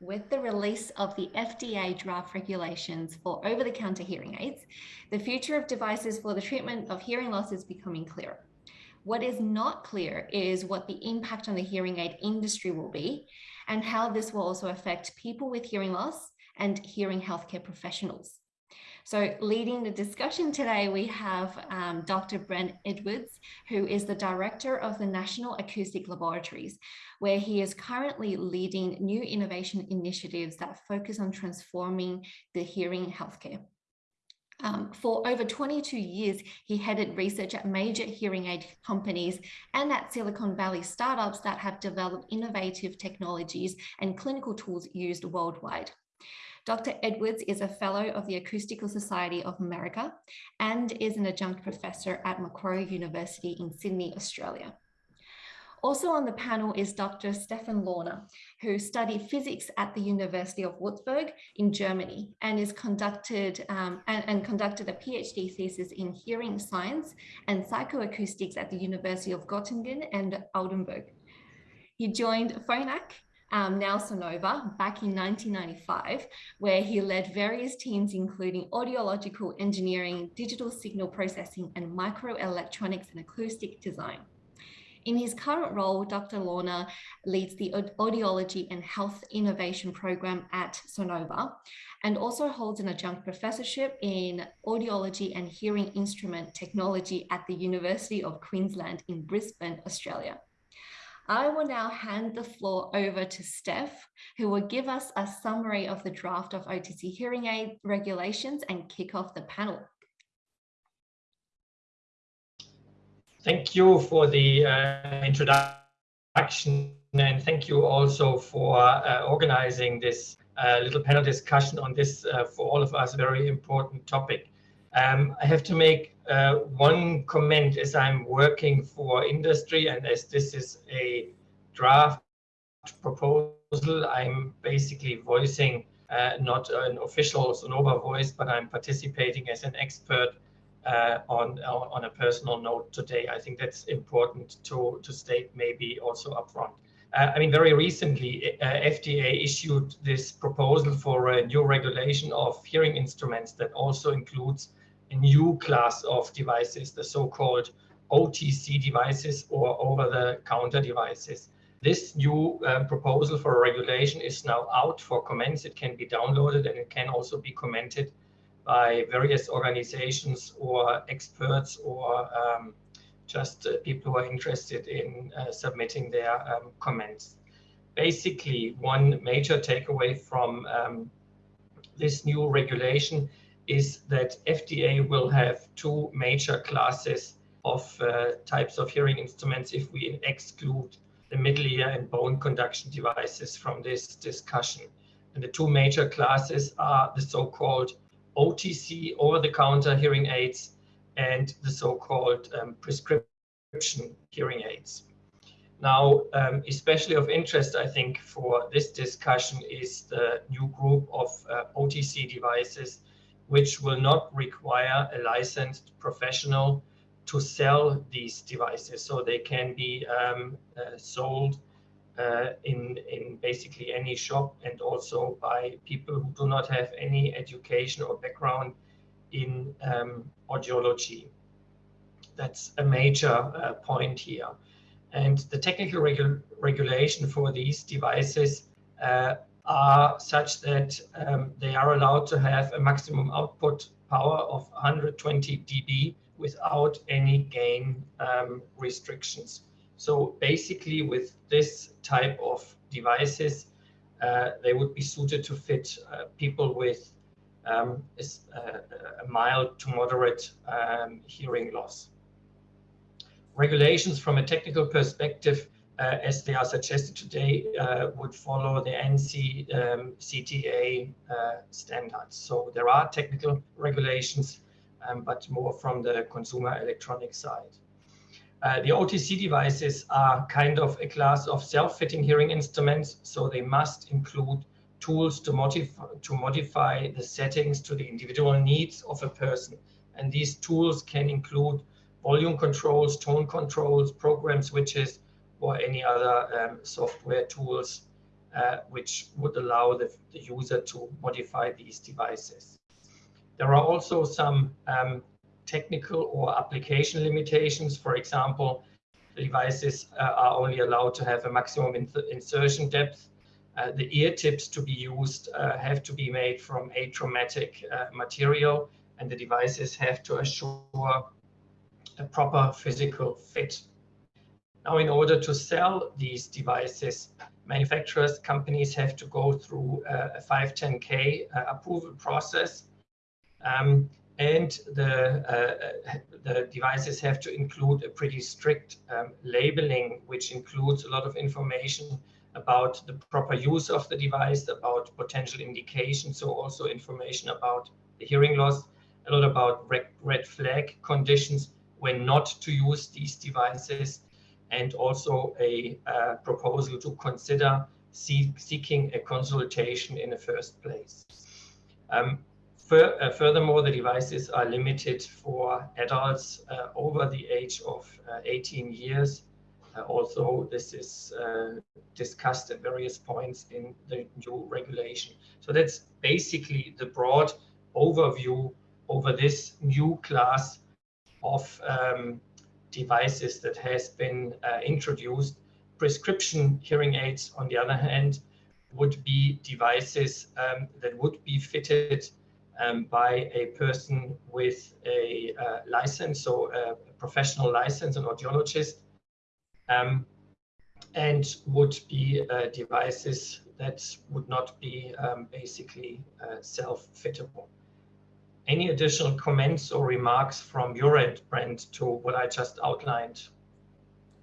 With the release of the FDA draft regulations for over-the-counter hearing aids, the future of devices for the treatment of hearing loss is becoming clearer. What is not clear is what the impact on the hearing aid industry will be and how this will also affect people with hearing loss and hearing healthcare professionals. So leading the discussion today, we have um, Dr. Brent Edwards, who is the director of the National Acoustic Laboratories, where he is currently leading new innovation initiatives that focus on transforming the hearing healthcare. Um, for over 22 years, he headed research at major hearing aid companies and at Silicon Valley startups that have developed innovative technologies and clinical tools used worldwide. Dr. Edwards is a fellow of the Acoustical Society of America and is an adjunct professor at Macquarie University in Sydney, Australia. Also on the panel is Dr. Stefan Launer, who studied physics at the University of Würzburg in Germany and is conducted um, and, and, conducted a PhD thesis in hearing science and psychoacoustics at the University of Göttingen and Oldenburg. He joined Phonak um, back in 1995, where he led various teams, including audiological engineering, digital signal processing, and microelectronics and acoustic design. In his current role, Dr. Launer leads the Audiology and Health Innovation Program at Sonova and also holds an adjunct professorship in Audiology and Hearing Instrument Technology at the University of Queensland in Brisbane, Australia. I will now hand the floor over to Steph, who will give us a summary of the draft of OTC hearing aid regulations and kick off the panel. Thank you for the uh, introduction and thank you also for uh, organizing this uh, little panel discussion on this, uh, for all of us, very important topic. Um, I have to make uh, one comment as I'm working for industry and as this is a draft proposal, I'm basically voicing uh, not an official Sonova voice, but I'm participating as an expert uh, on, on a personal note today. I think that's important to, to state maybe also upfront. Uh, I mean, very recently, uh, FDA issued this proposal for a new regulation of hearing instruments that also includes a new class of devices, the so-called OTC devices or over-the-counter devices. This new uh, proposal for regulation is now out for comments. It can be downloaded and it can also be commented by various organizations or experts or um, just uh, people who are interested in uh, submitting their um, comments. Basically, one major takeaway from um, this new regulation is that FDA will have two major classes of uh, types of hearing instruments if we exclude the middle ear and bone conduction devices from this discussion. And the two major classes are the so-called OTC, over-the-counter hearing aids, and the so-called um, prescription hearing aids. Now, um, especially of interest, I think, for this discussion is the new group of uh, OTC devices which will not require a licensed professional to sell these devices. So they can be um, uh, sold uh, in, in basically any shop and also by people who do not have any education or background in um, audiology. That's a major uh, point here. And the technical regu regulation for these devices uh, are such that um, they are allowed to have a maximum output power of 120 dB without any gain um, restrictions. So basically with this type of devices, uh, they would be suited to fit uh, people with um, a, uh, a, mild to moderate um, hearing loss. Regulations from a technical perspective uh, as they are suggested today, uh, would follow the ANSI um, CTA uh, standards. So there are technical regulations, um, but more from the consumer electronic side. Uh, the OTC devices are kind of a class of self-fitting hearing instruments, so they must include tools to modify, to modify the settings to the individual needs of a person. And these tools can include volume controls, tone controls, program switches, or any other um, software tools uh, which would allow the, the, user to modify these devices. There are also some um, technical or application limitations. For example, devices uh, are only allowed to have a maximum in insertion depth. Uh, the ear tips to be used uh, have to be made from atraumatic uh, material and the devices have to assure a proper physical fit. Now, in order to sell these devices, manufacturers, companies have to go through a 510K uh, approval process. Um, and the, uh, the devices have to include a pretty strict um, labeling, which includes a lot of information about the proper use of the device, about potential indications, so also information about the hearing loss, a lot about red, red flag conditions when not to use these devices, and also a uh, proposal to consider seek, seeking a consultation in the first place. Um, uh, furthermore, the devices are limited for adults uh, over the age of uh, 18 years, uh, although this is uh, discussed at various points in the new regulation. So that's basically the broad overview over this new class of um, devices that has been uh, introduced. Prescription hearing aids, on the other hand, would be devices um, that would be fitted um, by a person with a uh, license, so a professional license, an audiologist, um, and would be uh, devices that would not be um, basically uh, self-fittable. Any additional comments or remarks from your end, Brent, to what I just outlined?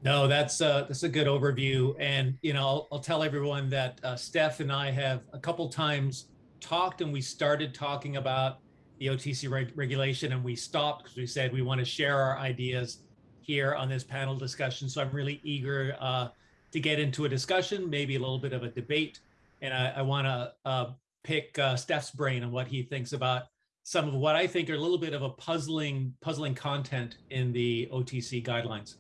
No, that's uh, that's a good overview, and you know I'll, I'll tell everyone that uh, Steph and I have a couple times talked and we started talking about the OTC reg regulation and we stopped because we said we want to share our ideas here on this panel discussion. So I'm really eager uh, to get into a discussion, maybe a little bit of a debate. And I, I want to uh, pick uh, Steph's brain on what he thinks about some of what I think are a little bit of a puzzling, puzzling content in the OTC guidelines.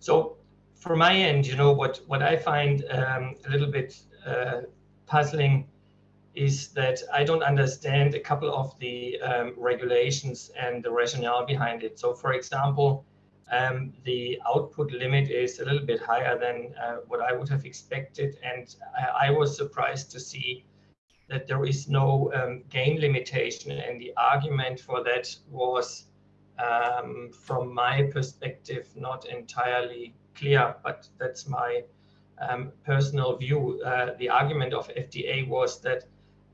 So for my end, you know, what, what I find um, a little bit uh, puzzling is that I don't understand a couple of the um, regulations and the rationale behind it. So for example, um, the output limit is a little bit higher than uh, what I would have expected. And I, I, was surprised to see that there is no um, gain limitation. And the argument for that was, um, from my perspective, not entirely clear, but that's my um, personal view. Uh, the argument of FDA was that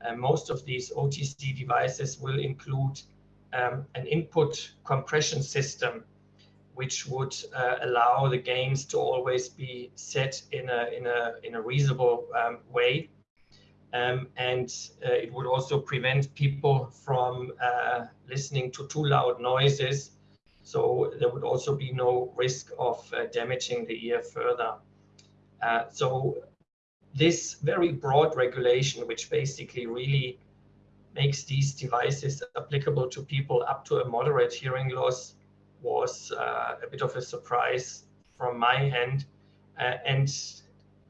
uh, most of these OTC devices will include um, an input compression system, which would uh, allow the gains to always be set in a, in a, in a reasonable um, way. Um, and uh, it would also prevent people from uh, listening to too loud noises. So there would also be no risk of uh, damaging the ear further. Uh, so this very broad regulation, which basically really makes these devices applicable to people up to a moderate hearing loss, was uh, a bit of a surprise from my end. Uh, and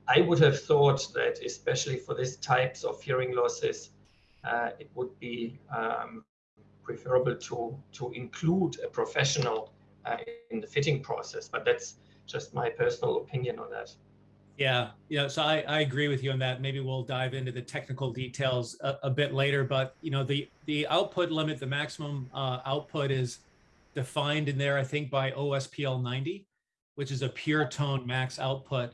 I would have thought that, especially for these types of hearing losses, uh, it would be um, preferable to, to include a professional uh, in the fitting process. But that's just my personal opinion on that. Yeah, yeah. So I, I agree with you on that. Maybe we'll dive into the technical details a, a bit later. But you know, the the output limit, the maximum uh, output is defined in there, I think, by OSPL 90, which is a pure tone max output.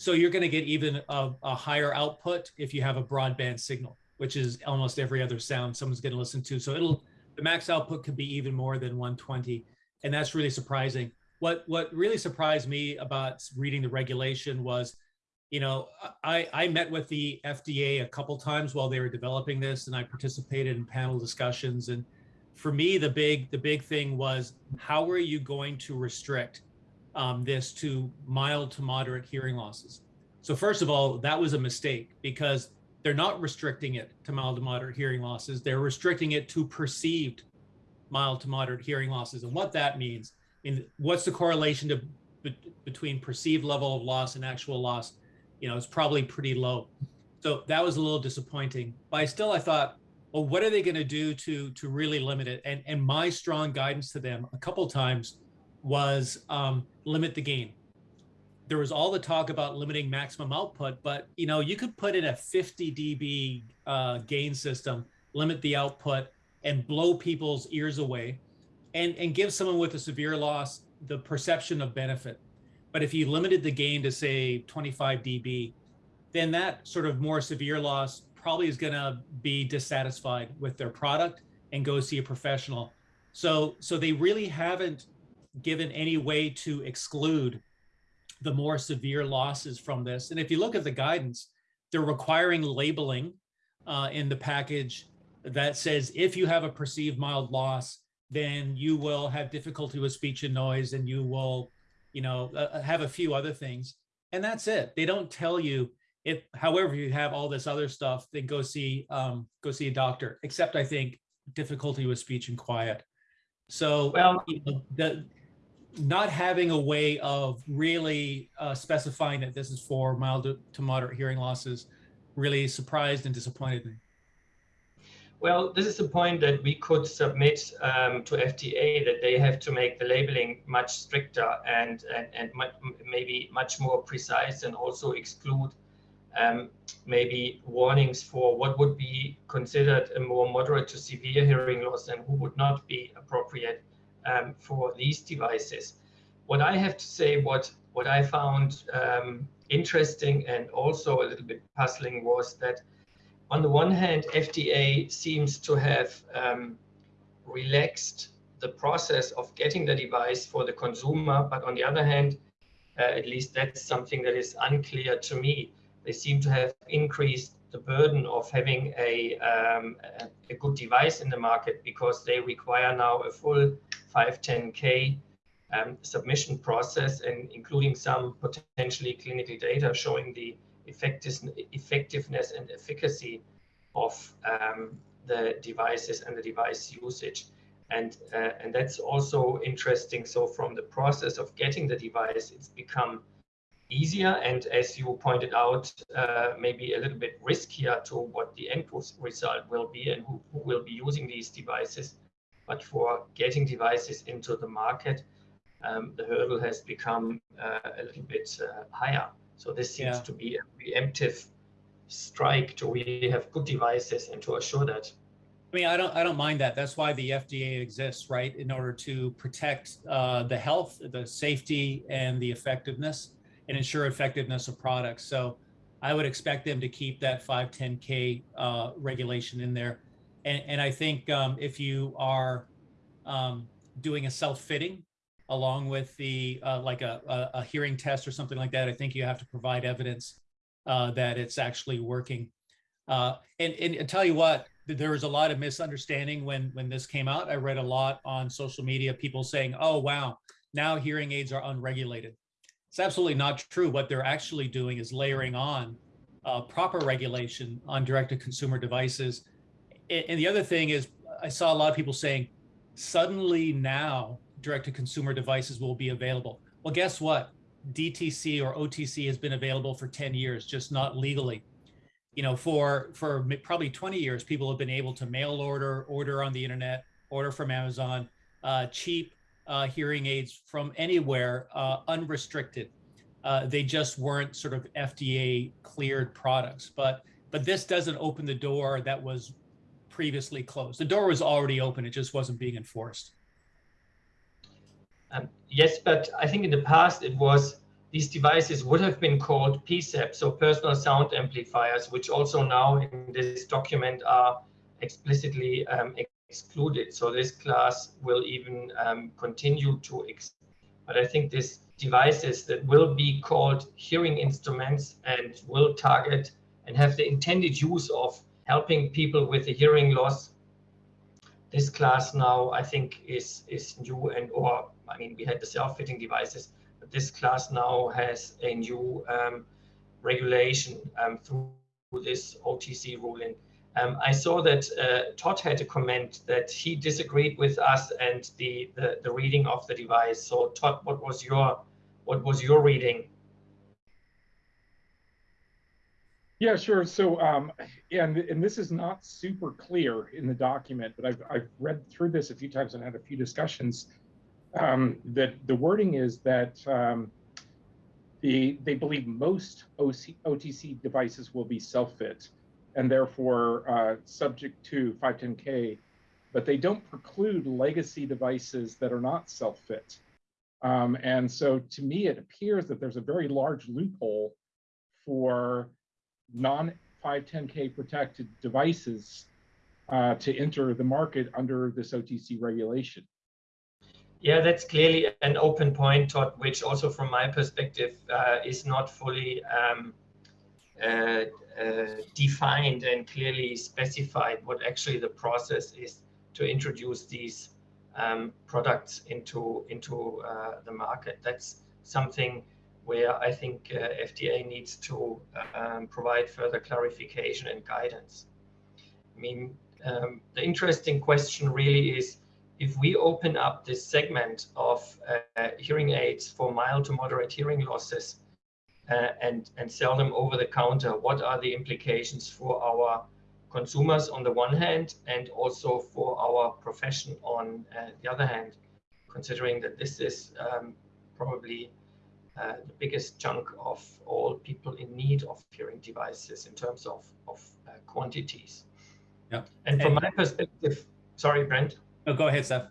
So you're going to get even a, a higher output if you have a broadband signal, which is almost every other sound someone's going to listen to. So it'll the max output could be even more than 120, and that's really surprising. What what really surprised me about reading the regulation was you know i i met with the fda a couple times while they were developing this and i participated in panel discussions. And for me the big the big thing was how are you going to restrict um, this to mild to moderate hearing losses so first of all that was a mistake because they're not restricting it to mild to moderate hearing losses they're restricting it to perceived mild to moderate hearing losses. And what that means, mean, what's the correlation to be, between perceived level of loss and actual loss? You know, it's probably pretty low. So that was a little disappointing. But I still, I thought, well, what are they going to do to to really limit it? And and my strong guidance to them a couple times was um, limit the gain. There was all the talk about limiting maximum output, but you know you could put in a 50 dB uh, gain system, limit the output, and blow people's ears away, and and give someone with a severe loss the perception of benefit. But if you limited the gain to say 25 dB, then that sort of more severe loss probably is going to be dissatisfied with their product and go see a professional. So, so they really haven't given any way to exclude the more severe losses from this. And if you look at the guidance, they're requiring labeling uh, in the package that says if you have a perceived mild loss, then you will have difficulty with speech and noise, and you will, you know, uh, have a few other things, and that's it. They don't tell you if however you have all this other stuff then go see um go see a doctor except i think difficulty with speech and quiet so well you know, the not having a way of really uh, specifying that this is for mild to moderate hearing losses really surprised and disappointed me. Well, this is a point that we could submit um, to FDA that they have to make the labeling much stricter and and, and maybe much more precise and also exclude um, maybe warnings for what would be considered a more moderate to severe hearing loss and who would not be appropriate um, for these devices. What I have to say, what, what I found um, interesting and also a little bit puzzling was that on the one hand, FDA seems to have um, relaxed the process of getting the device for the consumer, but on the other hand, uh, at least that's something that is unclear to me they seem to have increased the burden of having a, um, a, good device in the market because they require now a full 510k um, submission process and including some potentially clinical data showing the effectiveness and efficacy of um, the devices and the device usage. And, uh, and that's also interesting. So from the process of getting the device, it's become easier and as you pointed out uh, maybe a little bit riskier to what the end result will be and who, who, will be using these devices but for getting devices into the market um, the hurdle has become uh, a little bit uh, higher so this seems yeah. to be a preemptive strike to really have good devices and to assure that I mean, I don't, I don't mind that. That's why the FDA exists, right? In order to protect uh, the health, the safety, and the effectiveness and ensure effectiveness of products. So I would expect them to keep that 510K uh, regulation in there. And, and I think um, if you are um, doing a self-fitting along with the uh, like a, a, a, hearing test or something like that, I think you have to provide evidence uh, that it's actually working. Uh, and, and I tell you what, there was a lot of misunderstanding when when this came out. I read a lot on social media, people saying, "Oh wow, now hearing aids are unregulated." It's absolutely not true. What they're actually doing is layering on uh, proper regulation on direct-to-consumer devices. And the other thing is, I saw a lot of people saying, suddenly now direct-to-consumer devices will be available. Well, guess what? DTC or OTC has been available for 10 years, just not legally. You know, for for probably 20 years, people have been able to mail order, order on the internet, order from Amazon, uh, cheap uh, hearing aids from anywhere uh, unrestricted. Uh, they just weren't sort of FDA cleared products. But but this doesn't open the door that was previously closed. The door was already open; it just wasn't being enforced. Um, yes, but I think in the past it was these devices would have been called PSAP, so personal sound amplifiers, which also now in this document are explicitly um, excluded. So this class will even um, continue to, exist. but I think these devices that will be called hearing instruments and will target and have the intended use of helping people with a hearing loss. This class now, I think, is is new and or I mean, we had the self-fitting devices, but this class now has a new um, regulation um, through this OTC ruling Um, I saw that uh, Todd had a comment that he disagreed with us and the, the, the reading of the device. So Todd, what was your what was your reading? Yeah, sure. So, um, and and this is not super clear in the document, but I've I've read through this a few times and had a few discussions. Um, that the wording is that um, the they believe most OC, OTC devices will be self-fit, and therefore uh, subject to 510K, but they don't preclude legacy devices that are not self-fit. Um, and so to me, it appears that there's a very large loophole for non 510K protected devices uh, to enter the market under this OTC regulation. Yeah, that's clearly an open point, Todd, which also from my perspective uh, is not fully um, uh, uh, defined and clearly specified what actually the process is to introduce these um, products into into uh, the market. That's something where I think uh, FDA needs to um, provide further clarification and guidance. I mean, um, the interesting question really is if we open up this segment of uh, hearing aids for mild to moderate hearing losses uh, and, and sell them over the counter, what are the implications for our consumers on the one hand and also for our profession on uh, the other hand, considering that this is um, probably uh, the biggest chunk of all people in need of hearing devices in terms of, of uh, quantities. Yeah. And from and, my perspective, sorry, Brent. Oh, go ahead, Steph.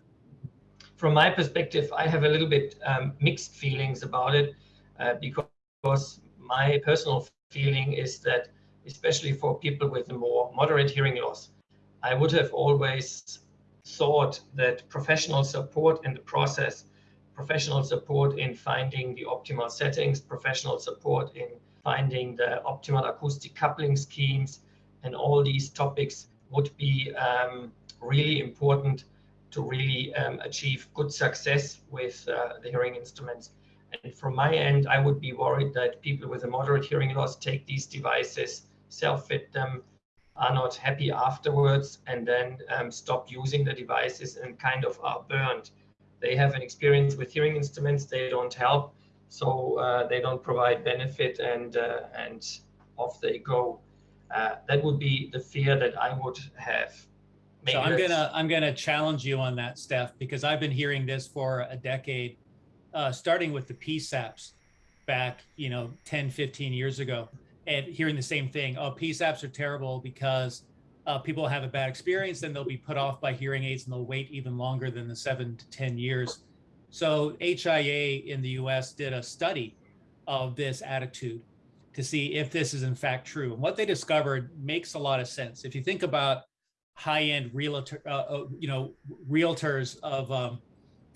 From my perspective, I have a little bit um, mixed feelings about it uh, because my personal feeling is that especially for people with a more moderate hearing loss. I would have always thought that professional support in the process, professional support in finding the optimal settings, professional support in finding the optimal acoustic coupling schemes, and all these topics would be um, really important to really um, achieve good success with uh, the hearing instruments. And from my end, I would be worried that people with a moderate hearing loss take these devices self-fit them, are not happy afterwards, and then um, stop using the devices and kind of are burned. They have an experience with hearing instruments, they don't help, so uh, they don't provide benefit, and uh, and off they go. Uh, that would be the fear that I would have. Maybe so I'm gonna I'm gonna challenge you on that, Steph, because I've been hearing this for a decade, uh, starting with the PSAPs back, you know, 10, 15 years ago and hearing the same thing. Oh, PSAPs are terrible because uh, people have a bad experience, then they'll be put off by hearing aids and they'll wait even longer than the seven to 10 years. So HIA in the US did a study of this attitude to see if this is in fact true. And what they discovered makes a lot of sense. If you think about high-end realtor, uh, uh you know, realtors of, um,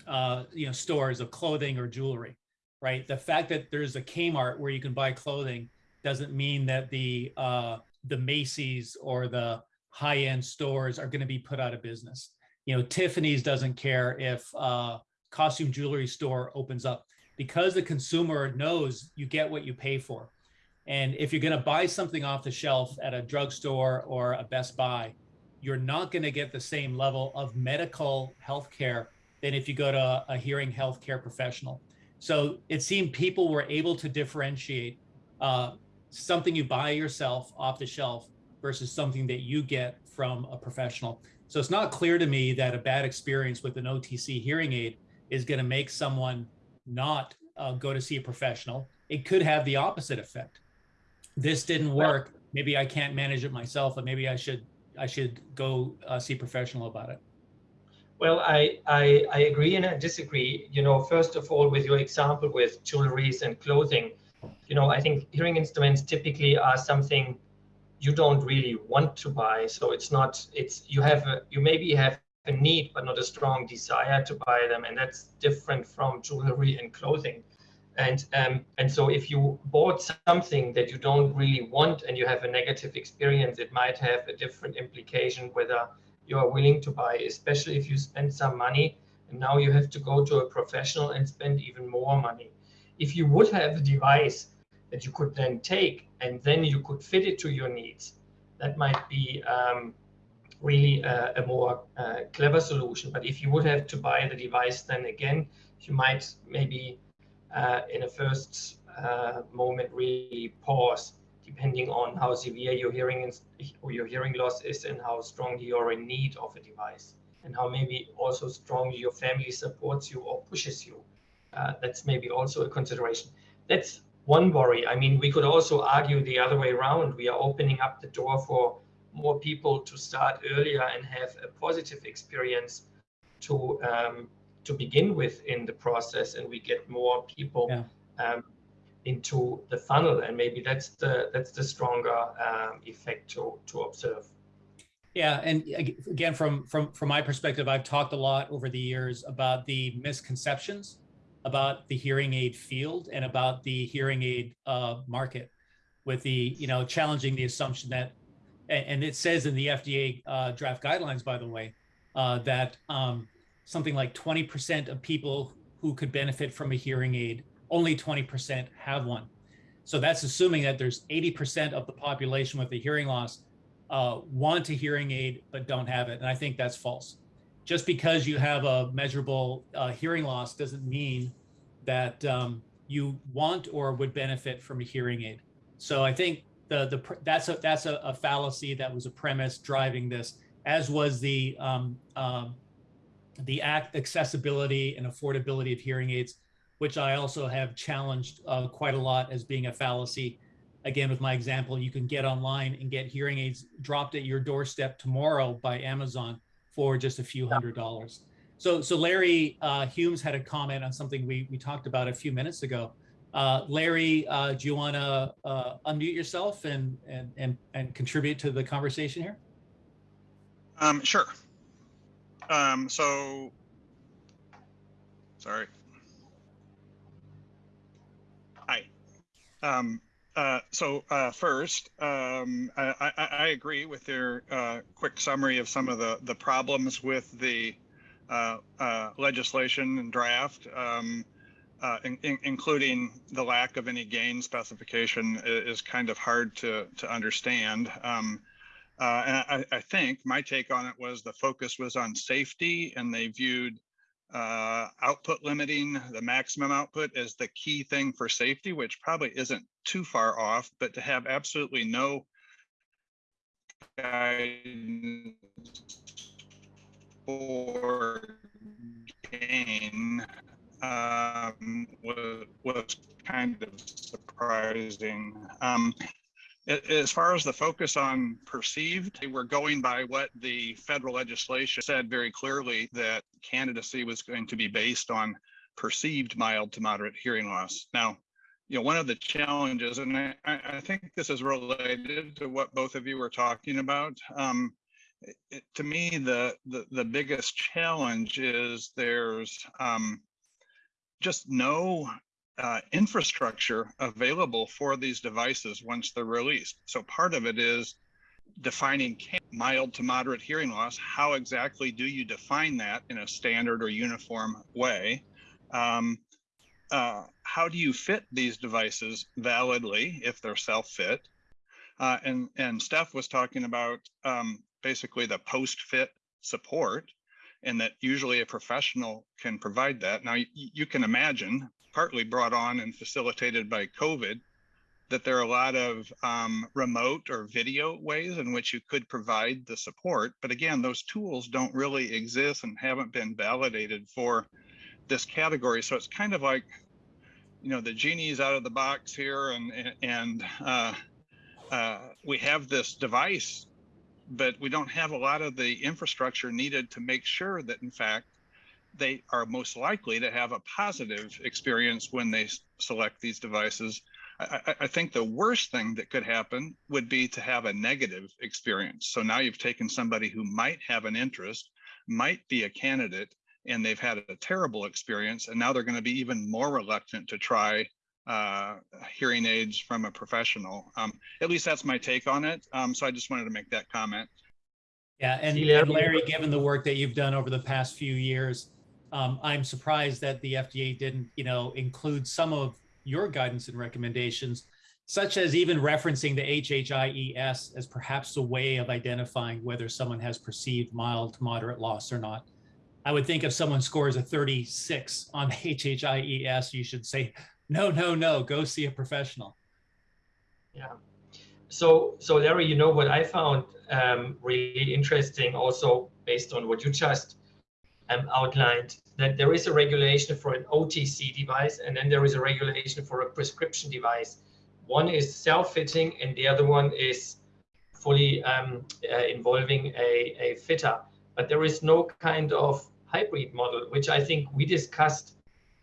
uh, you know, stores of clothing or jewelry, right? The fact that there's a Kmart where you can buy clothing doesn't mean that the uh, the Macy's or the high end stores are going to be put out of business. You know, Tiffany's doesn't care if uh, costume jewelry store opens up because the consumer knows you get what you pay for. And if you're going to buy something off the shelf at a drugstore or a Best Buy, you're not going to get the same level of medical health care than if you go to a hearing healthcare professional. So it seemed people were able to differentiate uh, something you buy yourself off the shelf versus something that you get from a professional. So it's not clear to me that a bad experience with an OTC hearing aid is going to make someone not uh, go to see a professional. It could have the opposite effect. This didn't work. Maybe I can't manage it myself, and maybe I should I should go uh, see a professional about it. Well, I, I I agree and I disagree. You know, first of all, with your example with jewelries and clothing, you know, I think hearing instruments typically are something you don't really want to buy. So it's not, it's, you have, a, you maybe have a need, but not a strong desire to buy them. And that's different from jewelry and clothing. And, um, and so if you bought something that you don't really want and you have a negative experience, it might have a different implication whether you are willing to buy, especially if you spend some money and now you have to go to a professional and spend even more money if you would have a device that you could then take and then you could fit it to your needs, that might be um, really a, a more uh, clever solution. But if you would have to buy the device, then again, you might maybe uh, in a first uh, moment really pause, depending on how severe your hearing or your hearing loss is, and how strongly you're in need of a device, and how maybe also strongly your family supports you or pushes you. Uh, that's maybe also a consideration. That's one worry. I mean, we could also argue the other way around. We are opening up the door for more people to start earlier and have a positive experience to um, to begin with in the process, and we get more people yeah. um, into the funnel, and maybe that's the that's the stronger um, effect to to observe. Yeah, and again, from from from my perspective, I've talked a lot over the years about the misconceptions about the hearing aid field and about the hearing aid uh, market, with the you know challenging the assumption that, and it says in the FDA uh, draft guidelines, by the way, uh, that um, something like 20% of people who could benefit from a hearing aid, only 20% have one. So that's assuming that there's 80% of the population with a hearing loss uh, want a hearing aid but don't have it, and I think that's false just because you have a measurable uh, hearing loss doesn't mean that um, you want or would benefit from a hearing aid. So I think the the that's a that's a, a fallacy that was a premise driving this, as was the um, um, the act accessibility and affordability of hearing aids, which I also have challenged uh, quite a lot as being a fallacy. Again, with my example, you can get online and get hearing aids dropped at your doorstep tomorrow by Amazon for just a few hundred dollars. So, so Larry uh, Humes had a comment on something we, we talked about a few minutes ago. Uh, Larry, uh, do you want to uh, unmute yourself and, and, and, and contribute to the conversation here? Um, sure. Um, so, sorry. Hi. Um, uh, so uh, first, um, I, I, I, agree with your uh, quick summary of some of the, the problems with the uh, uh, legislation and draft, um, in, in, including the lack of any gain specification is, is kind of hard to, to understand. Um, and I, I, think my take on it was the focus was on safety and they viewed uh, output limiting the maximum output is the key thing for safety, which probably isn't too far off, but to have absolutely no for gain um, was, was kind of surprising. Um, as far as the focus on perceived, we're going by what the federal legislation said very clearly that candidacy was going to be based on perceived mild to moderate hearing loss. Now, you know, one of the challenges, and I, I think this is related to what both of you were talking about. Um, it, to me, the, the, the biggest challenge is there's um, just no uh, infrastructure available for these devices once they're released. So part of it is defining mild to moderate hearing loss. How exactly do you define that in a standard or uniform way? Um, uh, how do you fit these devices validly if they're self-fit? Uh, and, and Steph was talking about um, basically the post-fit support and that usually a professional can provide that. Now you, you can imagine partly brought on and facilitated by COVID, that there are a lot of um, remote or video ways in which you could provide the support. But again, those tools don't really exist and haven't been validated for this category. So it's kind of like, you know, the genie's out of the box here and, and uh, uh, we have this device, but we don't have a lot of the infrastructure needed to make sure that in fact they are most likely to have a positive experience when they select these devices. I, I, think the worst thing that could happen would be to have a negative experience. So now you've taken somebody who might have an interest, might be a candidate, and they've had a terrible experience, and now they're going to be even more reluctant to try uh, hearing aids from a professional. Um, at least that's my take on it. Um, so I just wanted to make that comment. Yeah, and, and Larry, given the work that you've done over the past few years, um, I'm surprised that the FDA didn't, you know, include some of your guidance and recommendations such as even referencing the HHIES as perhaps a way of identifying whether someone has perceived mild to moderate loss or not. I would think if someone scores a 36 on HHIES, you should say, no, no, no, go see a professional. Yeah. So, so Larry, you know what I found um, really interesting, also based on what you just um, outlined, that there is a regulation for an OTC device, and then there is a regulation for a prescription device. One is self-fitting, and the other one is fully um, uh, involving a, a fitter. But there is no kind of hybrid model, which I think we discussed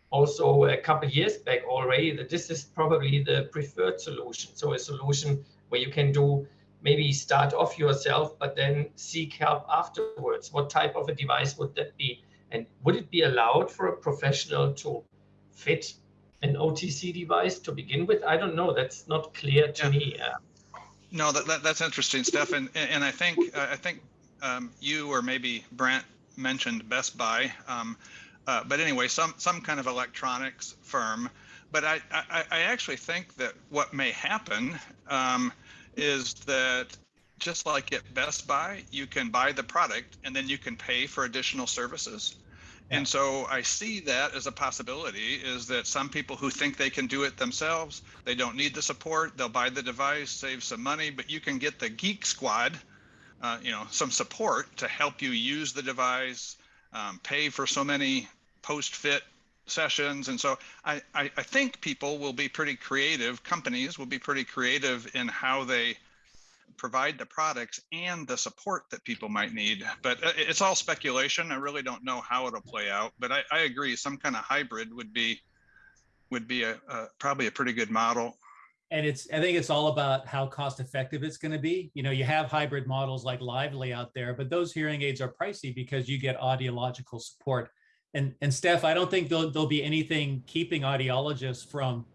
also a couple years back already, that this is probably the preferred solution. So a solution where you can do maybe start off yourself, but then seek help afterwards. What type of a device would that be? And would it be allowed for a professional to fit an OTC device to begin with? I don't know. That's not clear to Yeah. me. Uh, No, that, that that's interesting, Stefan. And, and I think I think um, you or maybe Brent mentioned Best Buy, um, uh, but anyway, some some kind of electronics firm. But I I, I actually think that what may happen um, is that just like at Best Buy, you can buy the product and then you can pay for additional services. And so I see that as a possibility is that some people who think they can do it themselves, they don't need the support, they'll buy the device, save some money, but you can get the geek squad, uh, you know, some support to help you use the device, um, pay for so many post-fit sessions. And so I, I, I think people will be pretty creative, companies will be pretty creative in how they provide the products and the support that people might need. But uh, it's all speculation. I really don't know how it'll play out. But I, I agree, some kind of hybrid would be would be a, a probably a pretty good model. And it's, I think it's all about how cost effective it's going to be. You know, you have hybrid models like Lively out there, but those hearing aids are pricey because you get audiological support. And, and Steph, I don't think there'll, there'll be anything keeping audiologists from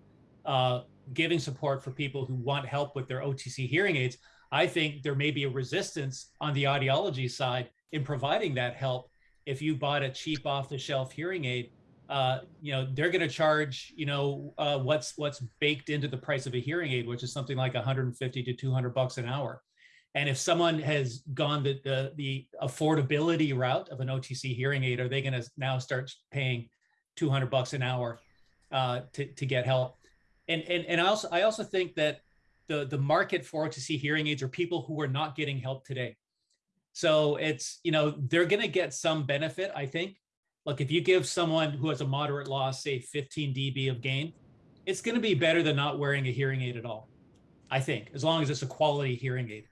uh, giving support for people who want help with their OTC hearing aids. I think there may be a resistance on the audiology side in providing that help. If you bought a cheap off the shelf hearing aid, uh, you know, they're going to charge, you know, uh, what's what's baked into the price of a hearing aid, which is something like 150 to 200 bucks an hour. And if someone has gone the, the, the affordability route of an OTC hearing aid, are they going to now start paying 200 bucks an hour uh, to, to get help? And, and, and I also, I also think that the, the market for OTC hearing aids are people who are not getting help today. So it's, you know, they're going to get some benefit, I think. Look, if you give someone who has a moderate loss, say 15 dB of gain, it's going to be better than not wearing a hearing aid at all. I think, as long as it's a quality hearing aid.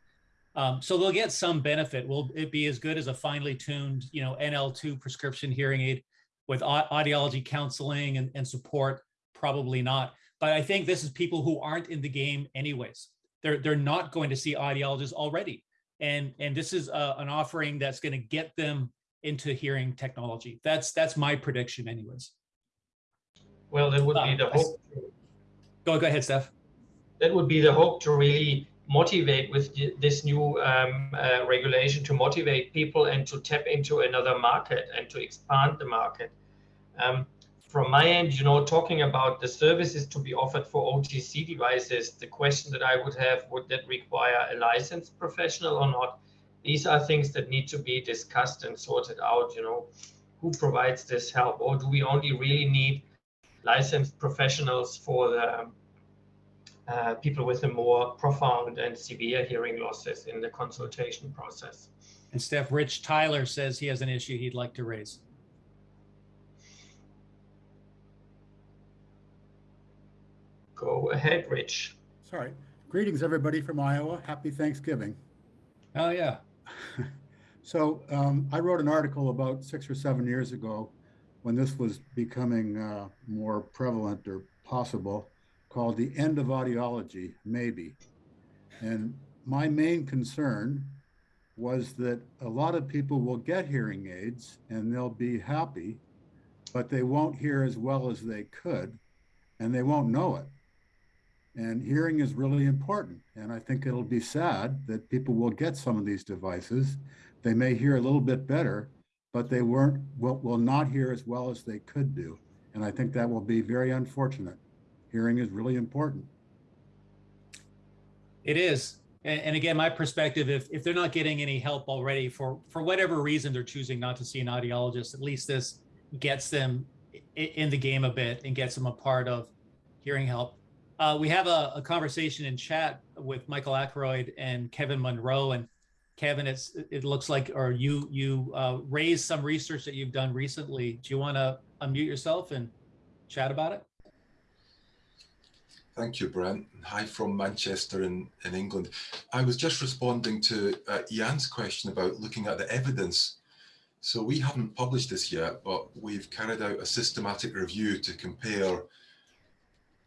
Um, so they'll get some benefit. Will it be as good as a finely tuned, you know, NL2 prescription hearing aid with audiology counseling and, and support? Probably not. But I think this is people who aren't in the game anyways. They're they're not going to see audiologists already, and and this is uh an offering that's going to get them into hearing technology. That's that's my prediction, anyways. well, that would be Uh, the hope. Go go ahead, Steph. that would be the hope to really motivate with this new um, uh, regulation to motivate people and to tap into another market and to expand the market. Um, from my end, you know, talking about the services to be offered for OTC devices, the question that I would have, would that require a licensed professional or not? These are things that need to be discussed and sorted out, you know, who provides this help? Or do we only really need licensed professionals for the um, uh, people with a more profound and severe hearing losses in the consultation process. And Steph, Rich Tyler says he has an issue he'd like to raise. Go ahead, Rich. Sorry. Greetings, everybody from Iowa. Happy Thanksgiving. Oh yeah. So um, I wrote an article about six or seven years ago when this was becoming uh, more prevalent or possible called The End of Audiology, Maybe. And my main concern was that a lot of people will get hearing aids and they'll be happy, but they won't hear as well as they could and they won't know it. And hearing is really important. And I think it'll be sad that people will get some of these devices. They may hear a little bit better, but they weren't will, will not hear as well as they could do. And I think that will be very unfortunate. Hearing is really important. It is. And, again, my perspective, if, if they're not getting any help already for, for whatever reason they're choosing not to see an audiologist, at least this gets them in the game a bit and gets them a part of hearing help. Uh, we have a, a, conversation in chat with Michael Ackroyd and Kevin Munro. And Kevin, it's it looks like, or you you uh, raised some research that you've done recently. Do you want to unmute yourself and chat about it? Thank you, Brent. Hi from Manchester in, in England. I was just responding to uh, Jan's question about looking at the evidence. So we haven't published this yet, but we've carried out a systematic review to compare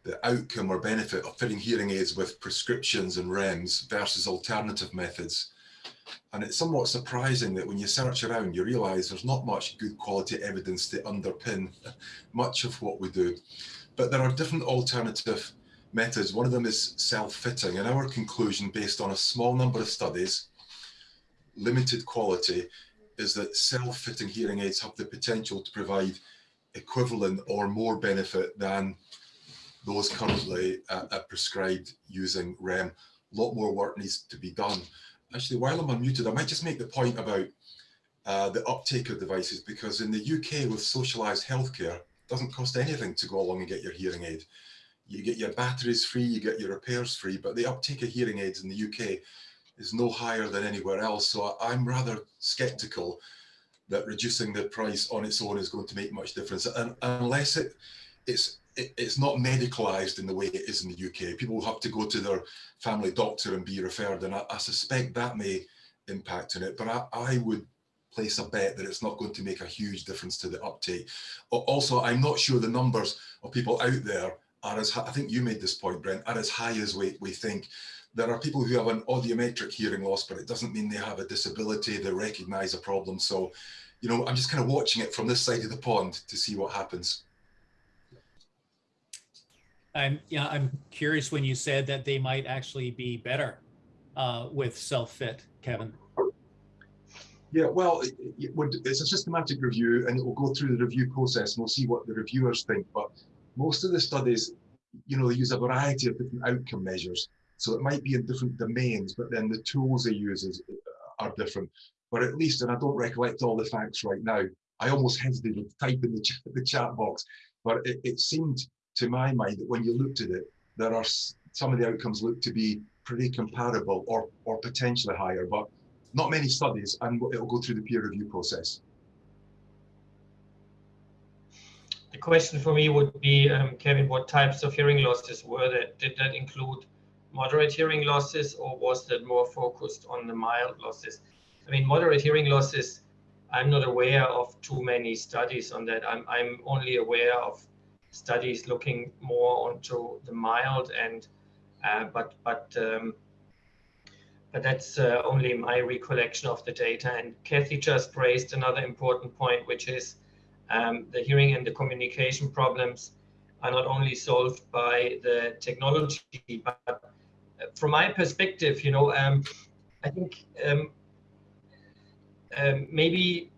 the outcome or benefit of fitting hearing aids with prescriptions and REMS versus alternative methods. And it's somewhat surprising that when you search around, you realize there's not much good quality evidence to underpin much of what we do. But there are different alternative methods. One of them is self-fitting. And our conclusion, based on a small number of studies, limited quality, is that self-fitting hearing aids have the potential to provide equivalent or more benefit than those currently uh, uh, prescribed using REM. A lot more work needs to be done. Actually, while I'm unmuted, I might just make the point about uh, the uptake of devices, because in the UK with socialised healthcare, it doesn't cost anything to go along and get your hearing aid. You get your batteries free, you get your repairs free, but the uptake of hearing aids in the UK is no higher than anywhere else. So I'm rather sceptical that reducing the price on its own is going to make much difference, and unless it it's it, it's not medicalized in the way it is in the UK. People will have to go to their family doctor and be referred, and I, I suspect that may impact on it. But I, I would place a bet that it's not going to make a huge difference to the uptake. Also, I'm not sure the numbers of people out there are as, I think you made this point, Brent, are as high as we, we think. There are people who have an audiometric hearing loss, but it doesn't mean they have a disability, they recognize a problem. So, you know, I'm just kind of watching it from this side of the pond to see what happens. I'm yeah, I'm curious when you said that they might actually be better uh, with self-fit, Kevin. Yeah, well, it, it would, it's a systematic review and it will go through the review process and we'll see what the reviewers think. But most of the studies, you know, they use a variety of different outcome measures. So it might be in different domains, but then the tools they use is, uh, are different. But at least, and I don't recollect all the facts right now, I almost hesitated to type in the, ch the chat box, but it, it seemed to my mind that when you looked at it, there are some of the outcomes look to be pretty comparable or, or potentially higher, but not many studies and it'll go through the peer review process. The question for me would be, um, Kevin, what types of hearing losses were that? Did that include moderate hearing losses or was that more focused on the mild losses? I mean, moderate hearing losses, I'm not aware of too many studies on that. I'm, I'm only aware of studies looking more onto the mild and uh, but but um, but that's uh, only my recollection of the data. And Kathy just raised another important point, which is um, the hearing and the communication problems are not only solved by the technology, but uh, from my perspective, you know, um, I think um, um maybe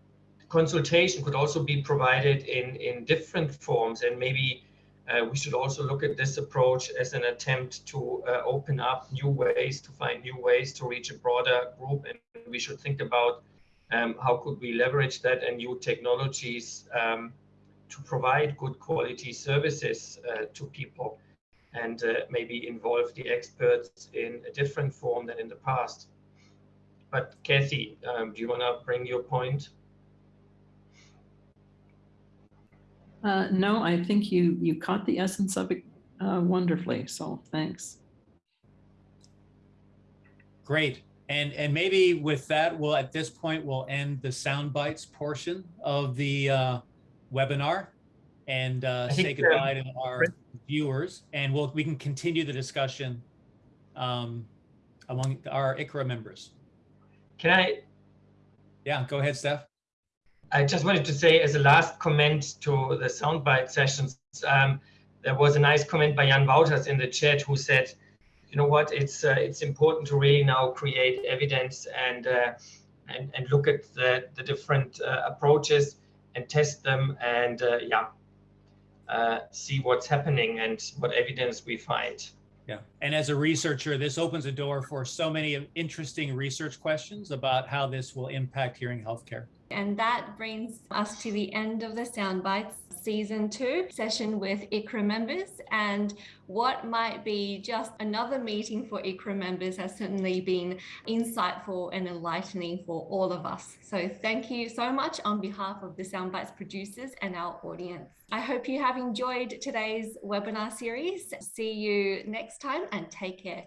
consultation could also be provided in, in different forms and maybe uh, we should also look at this approach as an attempt to uh, open up new ways to find new ways to reach a broader group and we should think about um, how could we leverage that and new technologies um, to provide good quality services uh, to people and uh, maybe involve the experts in a different form than in the past. But Kathy, um, do you want to bring your point? Uh, no, I think you you caught the essence of it uh, wonderfully. So thanks. Great. And and maybe with that, we'll at this point we'll end the sound bites portion of the uh, webinar and uh, say goodbye to our viewers, and we'll we can continue the discussion um, among our ICRA members. Can I? Yeah, go ahead, Steph. I just wanted to say as a last comment to the soundbite sessions, um, there was a nice comment by Jan Wouters in the chat who said, you know what, it's uh, it's important to really now create evidence and uh, and, and look at the, the different uh, approaches and test them and yeah, see what's happening and what evidence we find. Yeah. And as a researcher, this opens a door for so many interesting research questions about how this will impact hearing healthcare. And that brings us to the end of the Soundbites season two session with ICRA members. And what might be just another meeting for ICRA members has certainly been insightful and enlightening for all of us. So thank you so much on behalf of the Soundbites producers and our audience. I hope you have enjoyed today's webinar series. See you next time and take care.